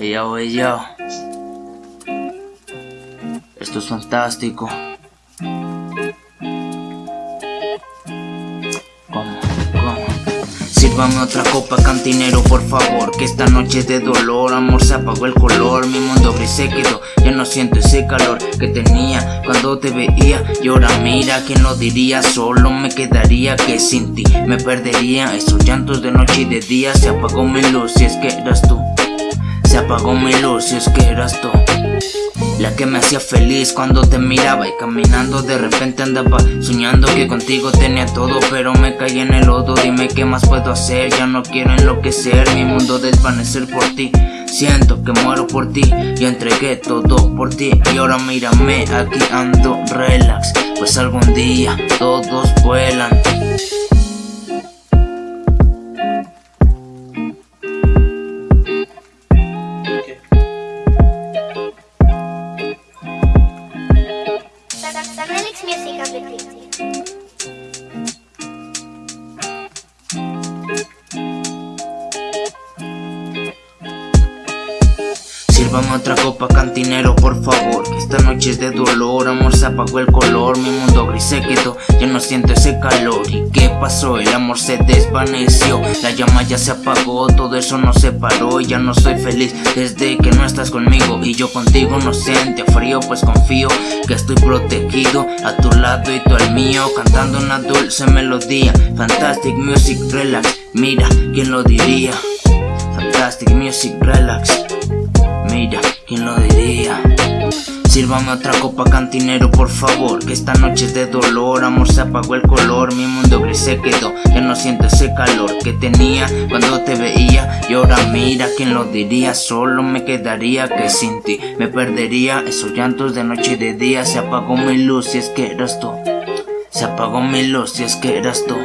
Ey yo, ey yo. Esto es fantástico. Sírvame otra copa cantinero por favor Que esta noche de dolor Amor se apagó el color Mi mundo gris se quedó Ya no siento ese calor que tenía Cuando te veía Y ahora mira que no diría Solo me quedaría que sin ti Me perdería Esos llantos de noche y de día Se apagó mi luz si es que eras tú se apagó mi luz si es que eras tú. La que me hacía feliz cuando te miraba Y caminando de repente andaba Soñando que contigo tenía todo Pero me caí en el lodo. Dime qué más puedo hacer Ya no quiero enloquecer. Mi mundo desvanecer por ti Siento que muero por ti. Y entregué todo por ti Y ahora mírame aquí ando relax. Pues algún día todos vuelan Music Application. Sírvame otra copa cantinero por favor. Esta noche es de dolor, amor se apagó el color. Mi mundo gris se quedó, ya no siento ese calor. ¿Y qué pasó? El amor se desvaneció La llama ya se apagó, todo eso no se paró ya no soy feliz desde que no estás conmigo. Y yo contigo no siente frío pues confío Que estoy protegido. A tu lado y tú al mío Cantando una dulce melodía. Fantastic music relax, mira, ¿quién lo diría? Fantastic music relax Mira, ¿quién lo diría? Sírvame otra copa cantinero por favor Que esta noche de dolor, amor se apagó el color Mi mundo gris se quedó, ya no siento ese calor Que tenía cuando te veía. Y ahora mira, ¿quién lo diría? Solo me quedaría que sin ti Me perdería. Esos llantos de noche y de día Se apagó mi luz si es que eras tú. Se apagó mi luz si es que eras tú